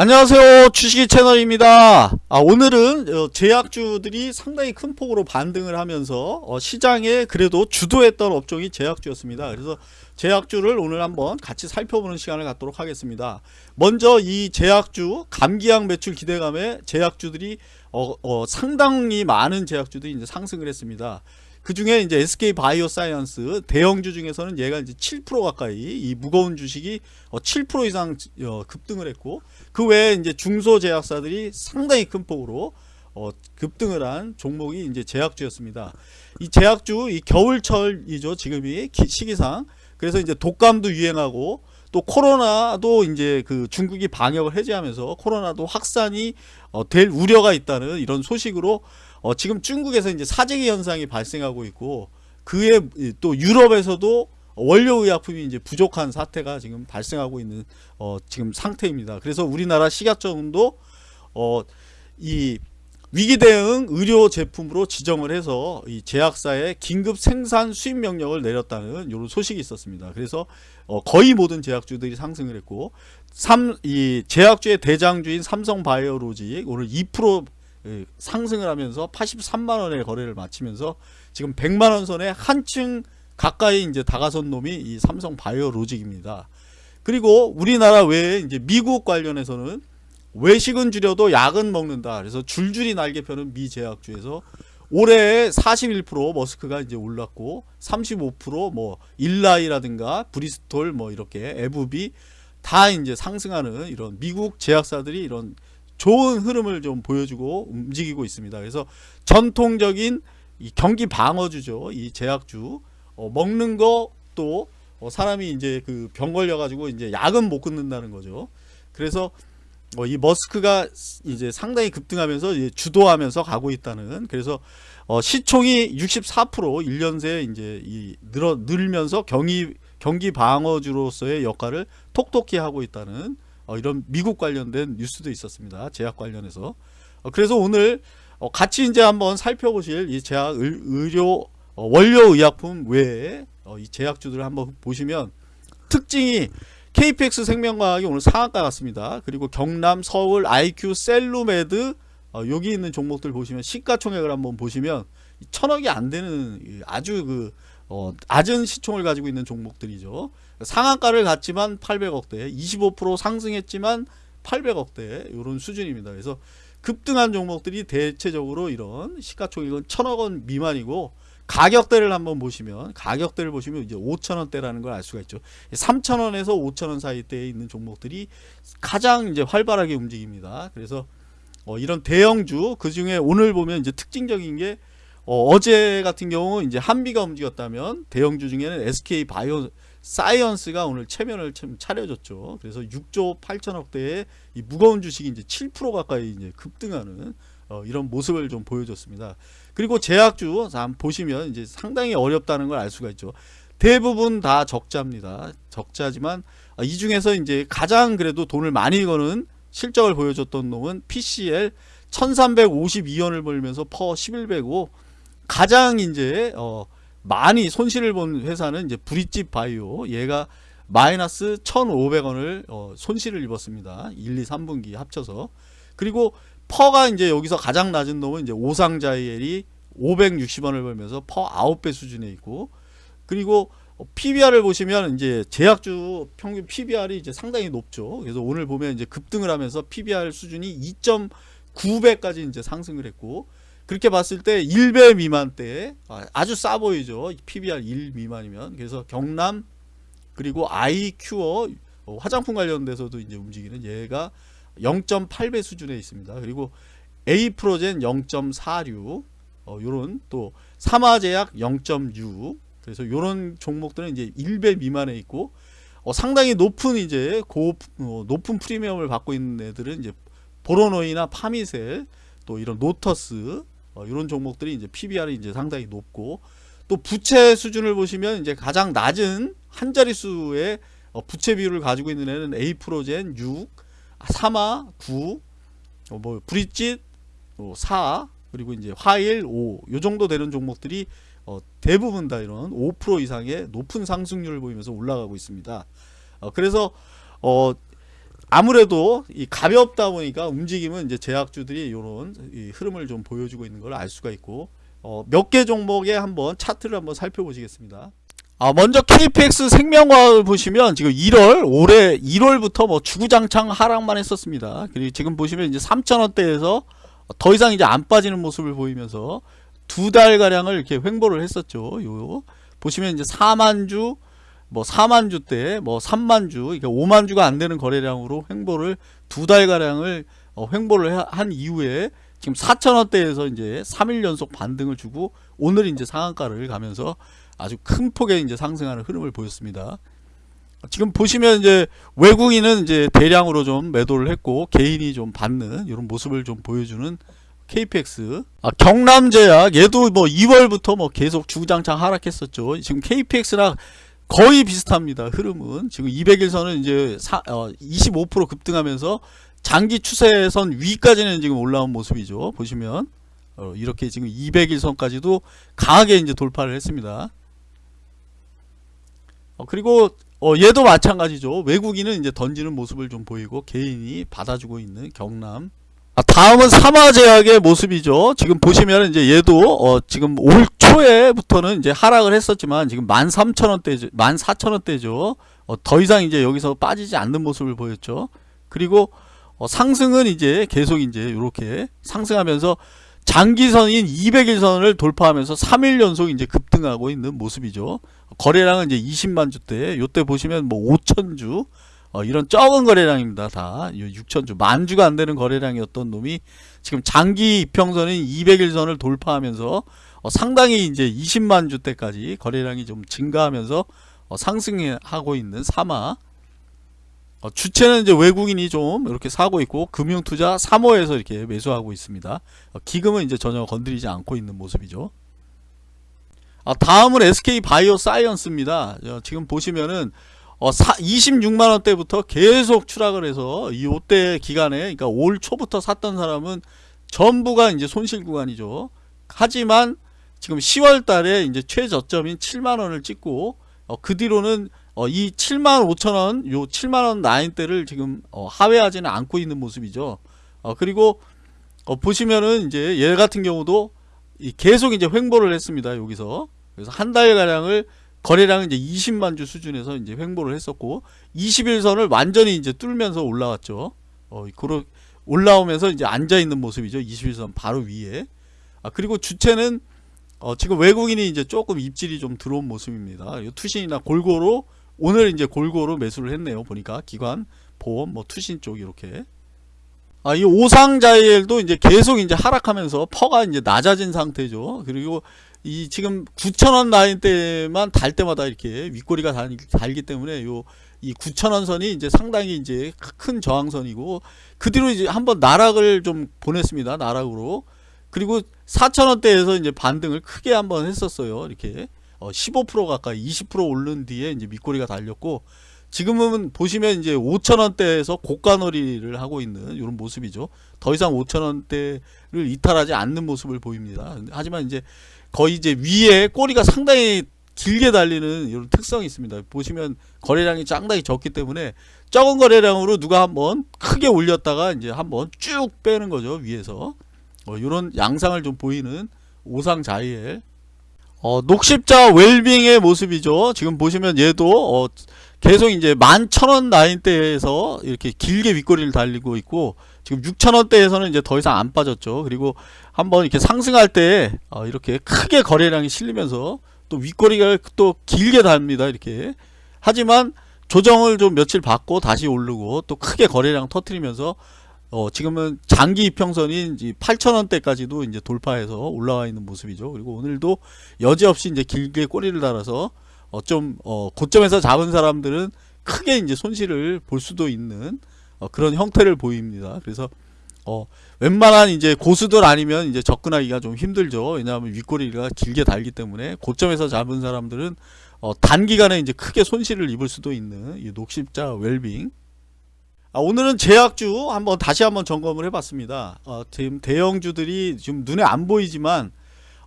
안녕하세요. 주식이 채널입니다. 아, 오늘은 어, 제약주들이 상당히 큰 폭으로 반등을 하면서 어, 시장에 그래도 주도했던 업종이 제약주였습니다. 그래서 제약주를 오늘 한번 같이 살펴보는 시간을 갖도록 하겠습니다. 먼저 이 제약주 감기약 매출 기대감에 제약주들이 어, 어, 상당히 많은 제약주들이 이제 상승을 했습니다 그 중에 이제 SK 바이오사이언스 대형주 중에서는 얘가 이제 7% 가까이 이 무거운 주식이 7% 어, 이상 어, 급등을 했고 그 외에 이제 중소 제약사들이 상당히 큰 폭으로 어, 급등을 한 종목이 이제 제약주였습니다. 이 제약주 이 겨울철이죠 지금이 시기상 그래서 이제 독감도 유행하고 또 코로나도 이제 그 중국이 방역을 해제하면서 코로나도 확산이 어, 될 우려가 있다는 이런 소식으로 어, 지금 중국에서 이제 사재기 현상이 발생하고 있고 그에 또 유럽에서도 원료 의약품이 이제 부족한 사태가 지금 발생하고 있는 어, 지금 상태입니다. 그래서 우리나라 식약청도 어, 이 위기 대응 의료 제품으로 지정을 해서 이 제약사에 긴급 생산 수입 명령을 내렸다는 이런 소식이 있었습니다. 그래서 어, 거의 모든 제약주들이 상승을 했고 삼, 이 제약주의 대장주인 삼성바이오로직 오늘 2% 예, 상승을 하면서 83만 원의 거래를 마치면서 지금 100만 원 선에 한층 가까이 이제 다가선 놈이 이 삼성 바이오로직입니다. 그리고 우리나라 외에 이제 미국 관련해서는 외식은 줄여도 약은 먹는다. 그래서 줄줄이 날개 펴는 미 제약주에서 올해 41% 머스크가 이제 올랐고 35%뭐 일라이라든가 브리스톨 뭐 이렇게 에브비 다 이제 상승하는 이런 미국 제약사들이 이런 좋은 흐름을 좀 보여주고 움직이고 있습니다. 그래서 전통적인 경기 방어주죠. 이 제약주 어, 먹는 것도 어, 사람이 이제 그 병 걸려 가지고 이제 약은 못 끊는다는 거죠. 그래서 어, 이 머스크가 이제 상당히 급등하면서 이제 주도하면서 가고 있다는 그래서 어, 시총이 64% 1년 새 이제 이 늘어 늘면서 경기 경기 방어주로서의 역할을 톡톡히 하고 있다는 어, 이런 미국 관련된 뉴스도 있었습니다. 제약 관련해서 어, 그래서 오늘 어, 같이 이제 한번 살펴보실 이 제약 의료 어, 원료 의약품 외에 어, 이 제약주들을 한번 보시면 특징이 KPX 생명과학이 오늘 상한가 같습니다. 그리고 경남, 서울, IQ, 셀루메드 어, 여기 있는 종목들 보시면 시가총액을 한번 보시면 천억이 안 되는 아주 그 어, 낮은 시총을 가지고 있는 종목들이죠. 상한가를 갔지만 800억대, 25% 상승했지만 800억대 이런 수준입니다. 그래서 급등한 종목들이 대체적으로 이런 시가총액은 천억 원 미만이고 가격대를 한번 보시면 가격대를 보시면 이제 5천원대라는 걸 알 수가 있죠. 3천원에서 5천원 사이대에 있는 종목들이 가장 이제 활발하게 움직입니다. 그래서 어 이런 대형주 그 중에 오늘 보면 이제 특징적인 게 어, 제 같은 경우 이제 한비가 움직였다면 대형주 중에는 SK 바이오 사이언스가 오늘 체면을 참 차려줬죠. 그래서 6조 8천억대의 이 무거운 주식이 이제 7% 가까이 이제 급등하는 어, 이런 모습을 좀 보여줬습니다. 그리고 제약주 보시면 이제 상당히 어렵다는 걸 알 수가 있죠. 대부분 다 적자입니다. 적자지만 어, 이 중에서 이제 가장 그래도 돈을 많이 거는 실적을 보여줬던 놈은 PCL 1352원을 벌면서 PER 11배고 가장 이제 어 많이 손실을 본 회사는 이제 브릿지 바이오 얘가 마이너스 1,500원을 어 손실을 입었습니다. 1, 2, 3분기 합쳐서. 그리고 PER가 이제 여기서 가장 낮은 놈은 이제 오상자이엘이 560원을 벌면서 PER 9배 수준에 있고 그리고 PBR을 보시면 이제 제약주 평균 PBR이 이제 상당히 높죠. 그래서 오늘 보면 이제 급등을 하면서 PBR 수준이 2.9배까지 이제 상승을 했고 그렇게 봤을 때 1배 미만대 아주 싸 보이죠. PBR 1 미만이면. 그래서 경남 그리고 아이큐어 화장품 관련돼서도 이제 움직이는 얘가 0.8배 수준에 있습니다. 그리고 에이프로젠 0.46 어, 요런 또 삼화제약 0.6 그래서 요런 종목들은 이제 1배 미만에 있고 어, 상당히 높은 이제 고 어, 높은 프리미엄을 받고 있는 애들은 이제 보로노이나 파미셀 또 이런 노터스 어, 이런 종목들이 이제 PBR이 이제 상당히 높고 또 부채 수준을 보시면 이제 가장 낮은 한 자릿수의 어, 부채 비율을 가지고 있는 애는 에이프로젠 6, 사마 9, 어, 뭐 브릿짓 어, 4 그리고 이제 화일 5, 요 정도 되는 종목들이 어, 대부분 다 이런 5% 이상의 높은 상승률을 보이면서 올라가고 있습니다. 어, 그래서 어, 아무래도 이 가볍다 보니까 움직임은 이제 제약주들이 이런 흐름을 좀 보여주고 있는 걸 알 수가 있고 어, 몇 개 종목에 한번 차트를 한번 살펴보시겠습니다. 아, 먼저 KPX 생명과학을 보시면 지금 1월 올해 1월부터 뭐 주구장창 하락만 했었습니다. 그리고 지금 보시면 이제 3,000원대에서 더 이상 이제 안 빠지는 모습을 보이면서 두 달 가량을 이렇게 횡보를 했었죠. 요 보시면 이제 4만 주, 뭐 4만 주대, 뭐 3만 주, 그러니까 5만 주가 안 되는 거래량으로 횡보를 두 달 가량을 어, 횡보를 하- 한 이후에 지금 4,000원대에서 이제 3일 연속 반등을 주고 오늘 이제 상한가를 가면서 아주 큰 폭의 이제 상승하는 흐름을 보였습니다. 지금 보시면 이제 외국인은 이제 대량으로 좀 매도를 했고 개인이 좀 받는 이런 모습을 좀 보여주는 KPX 아, 경남제약 얘도 뭐 2월부터 뭐 계속 주구장창 하락했었죠. 지금 KPX랑 거의 비슷합니다. 흐름은 지금 200일선은 이제 사, 어, 25% 급등하면서 장기 추세선 위까지는 지금 올라온 모습이죠. 보시면 어, 이렇게 지금 200일선까지도 강하게 이제 돌파를 했습니다. 어, 그리고 어, 얘도 마찬가지죠. 외국인은 이제 던지는 모습을 좀 보이고 개인이 받아주고 있는 경남. 아, 다음은 삼화제약의 모습이죠. 지금 보시면 이제 얘도 어, 지금 올 초에부터는 이제 하락을 했었지만 지금 13,000원대, 14,000원대죠. 어, 더 이상 이제 여기서 빠지지 않는 모습을 보였죠. 그리고 어, 상승은 이제 계속 이제 이렇게 상승하면서 장기선인 200일선을 돌파하면서 3일 연속 이제 급등하고 있는 모습이죠. 거래량은 이제 20만 주대. 요때 보시면 뭐 5천 주 어, 이런 적은 거래량입니다. 다 6천 주, 만 주가 안 되는 거래량이었던 놈이 지금 장기 이평선인 200일선을 돌파하면서 어, 상당히 이제 20만 주대까지 거래량이 좀 증가하면서 어, 상승하고 있는 사마. 어, 주체는 이제 외국인이 좀 이렇게 사고 있고 금융투자 3호에서 이렇게 매수하고 있습니다. 어, 기금은 이제 전혀 건드리지 않고 있는 모습이죠. 아, 다음은 SK 바이오 사이언스입니다. 어, 지금 보시면은 어, 26만 원대부터 계속 추락을 해서 이 요때 기간에 그러니까 올 초부터 샀던 사람은 전부가 이제 손실 구간이죠. 하지만 지금 10월 달에 이제 최저점인 7만 원을 찍고 어, 그 뒤로는 어, 이 7만 5천 원, 요 7만 원 라인대를 지금 어, 하회하지는 않고 있는 모습이죠. 어, 그리고 어, 보시면은 이제 얘 같은 경우도 이 계속 이제 횡보를 했습니다. 여기서 그래서 한 달 가량을 거래량은 이제 20만 주 수준에서 이제 횡보를 했었고 21선을 완전히 이제 뚫면서 올라왔죠. 어, 그러 올라오면서 이제 앉아 있는 모습이죠. 21선 바로 위에. 아, 그리고 주체는 어, 지금 외국인이 이제 조금 입질이 좀 들어온 모습입니다. 이 투신이나 골고루 오늘 이제 골고루 매수를 했네요. 보니까 기관, 보험, 뭐 투신 쪽 이렇게. 아, 이 오상자이엘도 이제 계속 이제 하락하면서 PER가 이제 낮아진 상태죠. 그리고 이 지금 9,000원 라인대만 달 때마다 이렇게 윗꼬리가 달, 달기 때문에 요 이 9,000원 선이 이제 상당히 이제 큰 저항선이고 그 뒤로 이제 한번 나락을 좀 보냈습니다. 나락으로. 그리고 4,000원대에서 이제 반등을 크게 한번 했었어요. 이렇게 어, 15% 가까이 20% 오른 뒤에 이제 밑꼬리가 달렸고 지금은 보시면 이제 5,000원대에서 고가놀이를 하고 있는 이런 모습이죠. 더 이상 5,000원대를 이탈하지 않는 모습을 보입니다. 하지만 이제 거의 이제 위에 꼬리가 상당히 길게 달리는 이런 특성이 있습니다. 보시면 거래량이 상당히 적기 때문에 적은 거래량으로 누가 한번 크게 올렸다가 이제 한번 쭉 빼는 거죠. 위에서. 어, 이런 양상을 좀 보이는 오상자이엘 어, 녹십자 웰빙의 모습이죠. 지금 보시면 얘도 어, 계속 이제 11,000원 라인대에서 이렇게 길게 윗꼬리를 달리고 있고 지금 6,000원대에서는 이제 더 이상 안 빠졌죠. 그리고 한번 이렇게 상승할 때 어, 이렇게 크게 거래량이 실리면서 또 윗꼬리가 또 길게 답니다. 이렇게. 하지만 조정을 좀 며칠 받고 다시 오르고 또 크게 거래량 터트리면서 어, 지금은 장기 이평선인 8,000원대까지도 이제 돌파해서 올라와 있는 모습이죠. 그리고 오늘도 여지없이 이제 길게 꼬리를 달아서 어, 좀, 어, 고점에서 잡은 사람들은 크게 이제 손실을 볼 수도 있는 어, 그런 형태를 보입니다. 그래서 어, 웬만한 이제 고수들 아니면 이제 접근하기가 좀 힘들죠. 왜냐하면 윗꼬리가 길게 달기 때문에 고점에서 잡은 사람들은 어, 단기간에 이제 크게 손실을 입을 수도 있는 이 녹십자 웰빙. 아, 오늘은 제약주 한번 다시 한번 점검을 해봤습니다. 어, 지금 대형주들이 지금 눈에 안 보이지만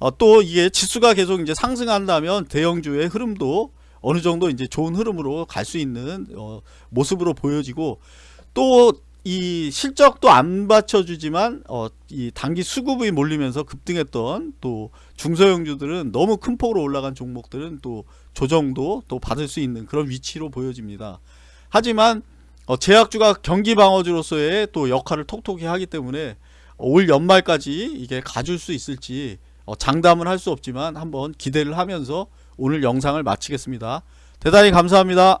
어, 또 이게 지수가 계속 이제 상승한다면 대형주의 흐름도 어느 정도 이제 좋은 흐름으로 갈 수 있는 어, 모습으로 보여지고 또 이 실적도 안 받쳐주지만 어, 이 단기 수급이 몰리면서 급등했던 또 중소형주들은 너무 큰 폭으로 올라간 종목들은 또 조정도 또 받을 수 있는 그런 위치로 보여집니다. 하지만 어, 제약주가 경기 방어주로서의 또 역할을 톡톡히 하기 때문에 올 연말까지 이게 가줄 수 있을지 어, 장담은 할 수 없지만 한번 기대를 하면서 오늘 영상을 마치겠습니다. 대단히 감사합니다.